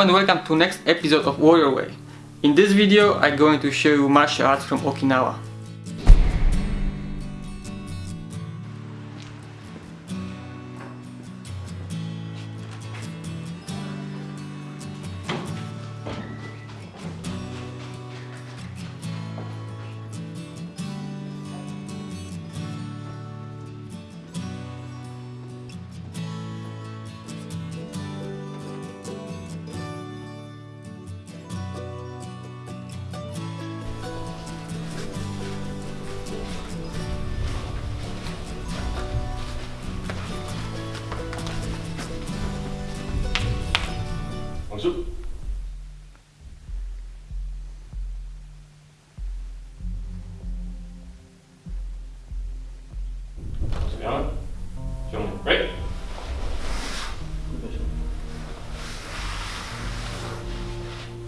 And welcome to next episode of Warrior Way. In this video I'm going to show you martial arts from Okinawa. Break.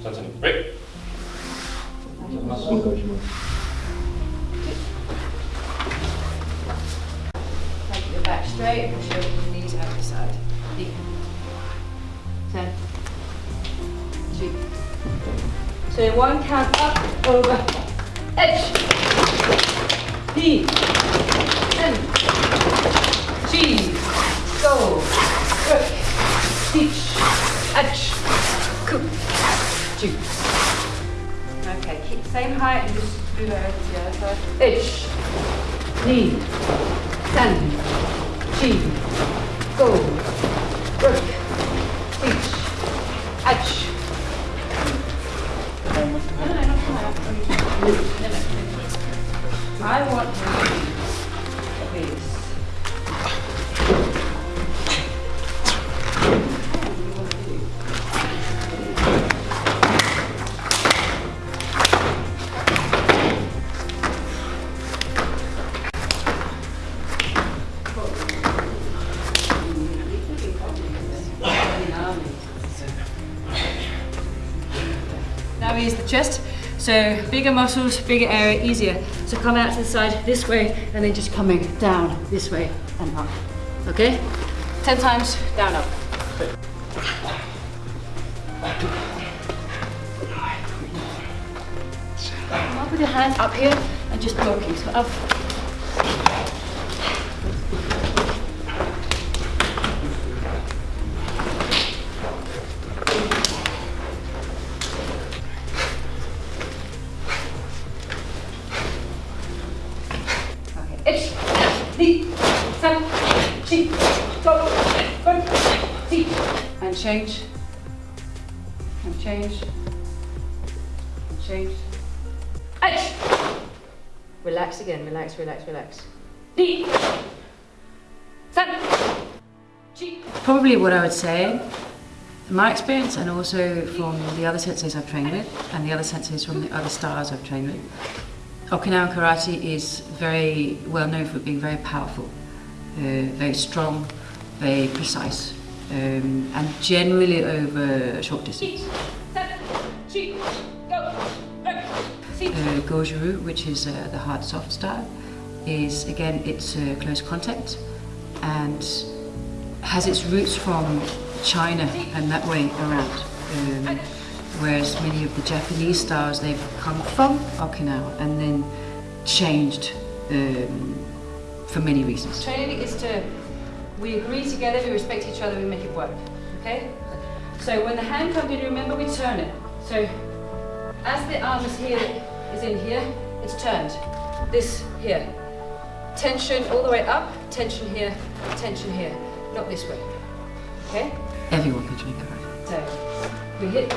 Sensei break. Take your back straight and push your knees out the side. Ten. Two. So one count up, over, edge. Deep. Ten. Cheese. Go. Work. Teach. Edge. Cook. Two. Okay, keep same height and just move over to the other side. Edge. Knee. Ten. Chi. Go. Work. So bigger muscles, bigger area, easier. So come out to the side this way and then just coming down this way and up. Okay? 10 times, down, up. Up with your hands up here and just blocking. So up. 7, 12, and change, and change, and change. Eight. Relax again, relax, relax, relax. Deep. Probably what I would say, my experience and also from the other senseis I've trained with and the other senseis from the other stars I've trained with, Okinawan karate is very well known for being very powerful very strong, very precise, um, and generally over short distance. Uh, Goju-ryu, which is uh, the hard soft style, is again it's uh, close contact and has its roots from China and that way around. Um, whereas many of the Japanese styles they've come from Okinawa and then changed um, for many reasons. Training is to, we agree together, we respect each other, we make it work. Okay? So when the hand comes in, remember we turn it. So as the arm is here, is in here, it's turned. This here. Tension all the way up, tension here, tension here. Not this way. Okay? Everyone can train karate. So we hit.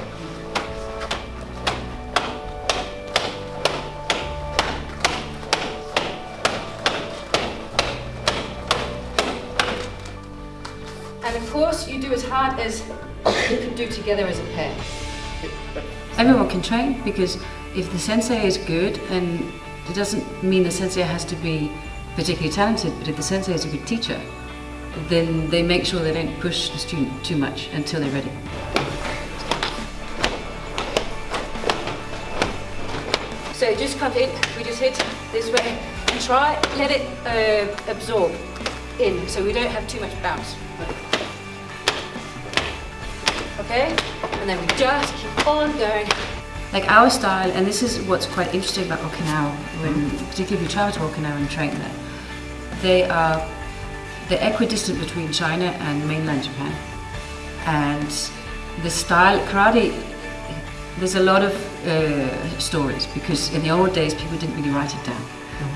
Do as hard as you can do together as a pair. Everyone can train because if the sensei is good, and it doesn't mean the sensei has to be particularly talented, but if the sensei is a good teacher, then they make sure they don't push the student too much until they're ready. So just come in, we just hit this way and try, let it uh, absorb in so we don't have too much bounce. Okay? and then we just keep on going. Like our style, and this is what's quite interesting about Okinawa, when particularly if you travel to Okinawa and train there, they are they're equidistant between China and mainland Japan, and the style karate. There's a lot of uh, stories because in the old days people didn't really write it down,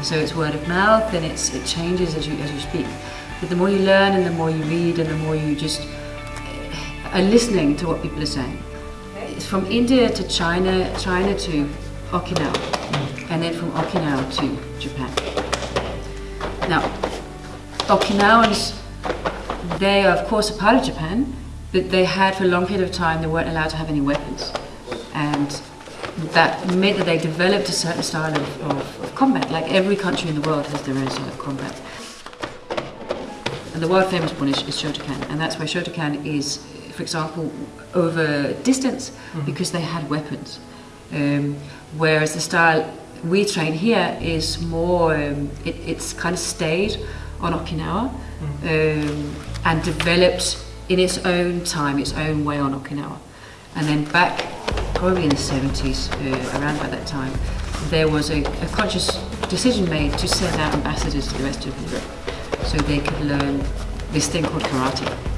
so it's word of mouth and it's it changes as you as you speak. But the more you learn and the more you read and the more you just are listening to what people are saying. It's from India to China, China to Okinawa, and then from Okinawa to Japan. Now, Okinawans, they are of course a part of Japan, but they had for a long period of time, they weren't allowed to have any weapons. And that meant that they developed a certain style of, of, of combat, like every country in the world has their own style of combat. And the world famous one is, is Shotokan, and that's why Shotokan is, for example, over distance because they had weapons. Um, whereas the style we train here is more, um, it, it's kind of stayed on Okinawa um, and developed in its own time, its own way on Okinawa. And then back, probably in the 70s, uh, around by that time, there was a, a conscious decision made to send out ambassadors to the rest of Europe so they could learn this thing called karate.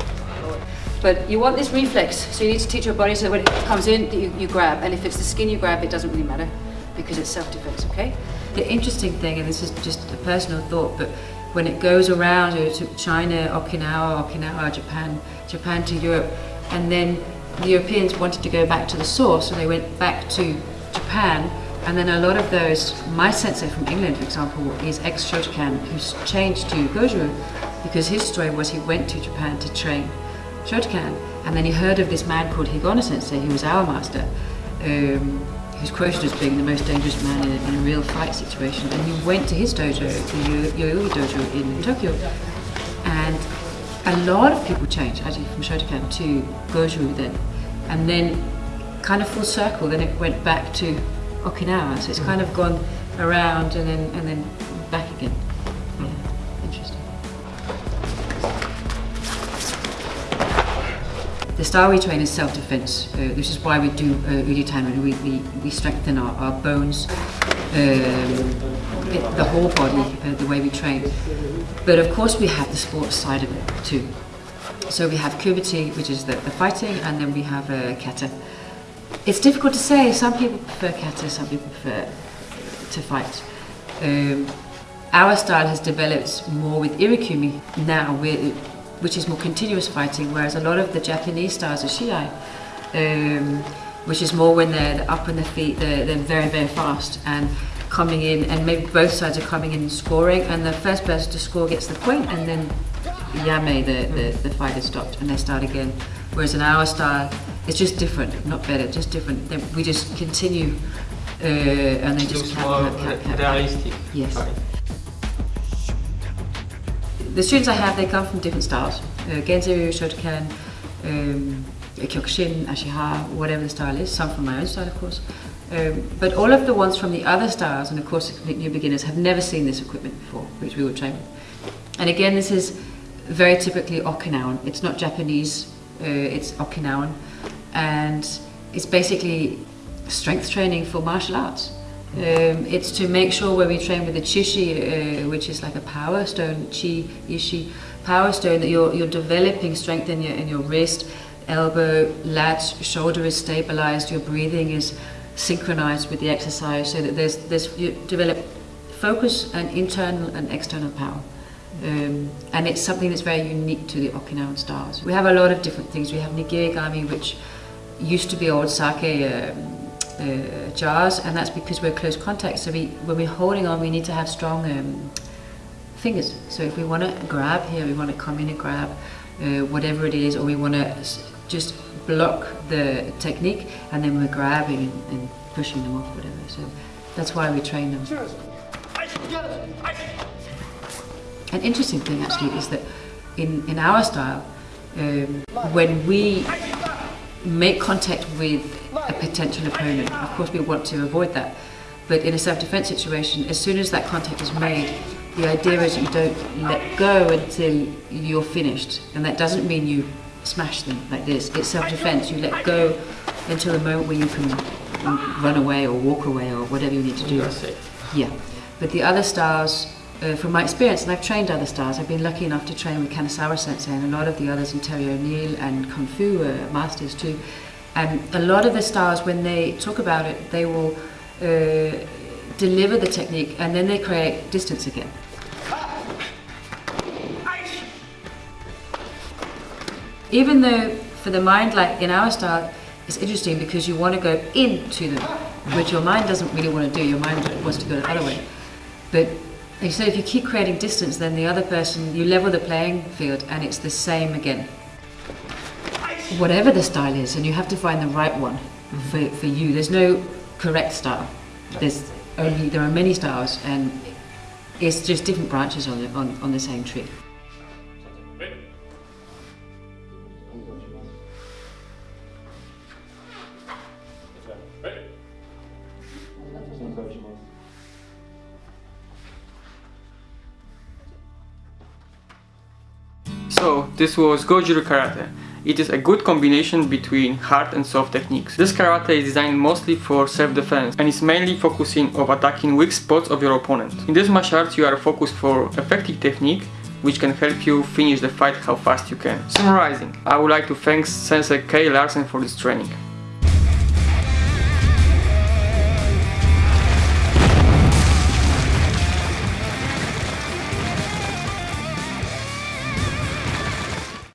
But you want this reflex, so you need to teach your body so when it comes in, you, you grab. And if it's the skin you grab, it doesn't really matter because it's self-defense, okay? The interesting thing, and this is just a personal thought, but when it goes around to China, Okinawa, Okinawa, Japan, Japan to Europe, and then the Europeans wanted to go back to the source, so they went back to Japan, and then a lot of those, my sensei from England, for example, is ex-Shotokan, who's changed to Goju, because his story was he went to Japan to train Shotokan, and then he heard of this man called Higaonna Sensei, who was our master, um, who's quoted as being the most dangerous man in a, in a real fight situation. And he went to his dojo, the Yo- Yoyogi Dojo in Tokyo, and a lot of people changed actually from Shotokan to Goju then, and then kind of full circle. Then it went back to Okinawa, so it's kind of gone around and then and then back again. The style we train is self-defense, uh, which is why we do uh, Uditan. We, we, we strengthen our, our bones, um, it, the whole body, uh, the way we train. But of course we have the sports side of it too. So we have kumite, which is the, the fighting, and then we have uh, kata. It's difficult to say. Some people prefer kata, some people prefer to fight. Um, our style has developed more with irikumi now, with, which is more continuous fighting, whereas a lot of the Japanese styles are shiai, um, which is more when they're up on their feet, they're, they're very, very fast and coming in, and maybe both sides are coming in and scoring, and the first person to score gets the point, and then yame, the, the, the fight is stopped, and they start again. Whereas in our style, it's just different, not better, just different. Then we just continue, uh, and they just Looks cap, more cap, cap, cap. realistic. Yes. Right. The students I have, they come from different styles. Uh, Genziryu, Shotokan, um, Kyokushin, Ashiha, whatever the style is. Some from my own style, of course. Um, but all of the ones from the other styles, and of course new beginners, have never seen this equipment before, which we will train with. And again, this is very typically Okinawan. It's not Japanese, uh, it's Okinawan. And it's basically strength training for martial arts. Um, it's to make sure when we train with the chishi, uh, which is like a power stone, chi, ishi, power stone, that you're, you're developing strength in your, in your wrist, elbow, lat, shoulder is stabilized, your breathing is synchronized with the exercise so that there's, there's you develop focus and internal and external power. Um, and it's something that's very unique to the Okinawan styles. We have a lot of different things. We have nigiri game, which used to be old sake um, uh, jars, and that's because we're close contact. So we, when we're holding on, we need to have strong um, fingers. So if we want to grab here, we want to come in and grab uh, whatever it is, or we want to just block the technique, and then we're grabbing and, and pushing them off, whatever. So that's why we train them. An interesting thing actually is that in, in our style, um, when we make contact with potential opponent, of course we want to avoid that. But in a self-defense situation, as soon as that contact is made, the idea is you don't let go until you're finished. And that doesn't mean you smash them like this. It's self-defense. You let go until the moment where you can run away or walk away or whatever you need to do. Yeah, but the other styles, uh, from my experience, and I've trained other styles, I've been lucky enough to train with Kanazawa Sensei and a lot of the others in Terry O'Neill and Kung Fu uh, masters too. And a lot of the stars, when they talk about it, they will uh, deliver the technique and then they create distance again. Even though for the mind, like in our style, it's interesting because you want to go into them, which your mind doesn't really want to do. Your mind wants to go the other way. But like you said, if you keep creating distance, then the other person, you level the playing field and it's the same again whatever the style is, and you have to find the right one mm-hmm. for, for you. There's no correct style. There's only there are many styles, and it's just different branches on the, on, on the same tree. So this was Goju-ryu Karate. It is a good combination between hard and soft techniques. This karate is designed mostly for self-defense and is mainly focusing on attacking weak spots of your opponent. In this martial arts you are focused for effective technique which can help you finish the fight how fast you can. Summarizing, I would like to thank Sensei Kay Larsen for this training.